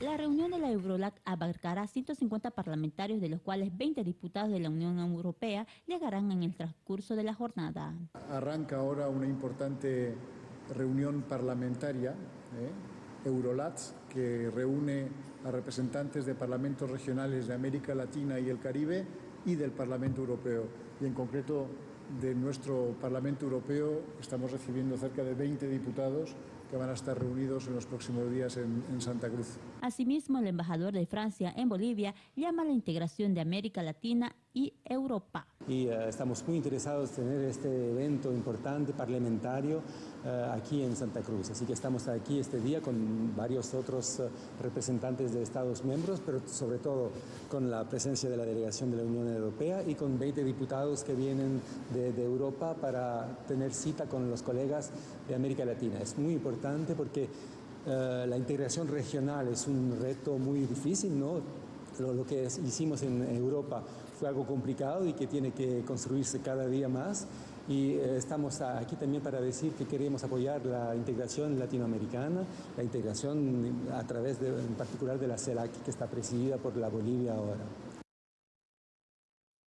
La reunión de la Eurolac abarcará 150 parlamentarios, de los cuales 20 diputados de la Unión Europea llegarán en el transcurso de la jornada. Arranca ahora una importante reunión parlamentaria, ¿eh? Eurolat, que reúne a representantes de parlamentos regionales de América Latina y el Caribe y del Parlamento Europeo. Y en concreto de nuestro Parlamento Europeo estamos recibiendo cerca de 20 diputados que van a estar reunidos en los próximos días en, en, Santa Cruz. Asimismo, el embajador de Francia en Bolivia llama a la integración de América Latina y Europa. Y uh, estamos muy interesados en tener este evento importante parlamentario uh, aquí en Santa Cruz. Así que estamos aquí este día con varios otros uh, representantes de Estados miembros, pero sobre todo con la presencia de la delegación de la Unión Europea y con 20 diputados que vienen de, de Europa para tener cita con los colegas de América Latina. Es muy importante porque la integración regional es un reto muy difícil, ¿no? Lo, que hicimos en Europa fue algo complicado y que tiene que construirse cada día más. Y eh, estamos aquí también para decir que queremos apoyar la integración latinoamericana, la integración a través de, en particular de la CELAC, que está presidida por la Bolivia ahora.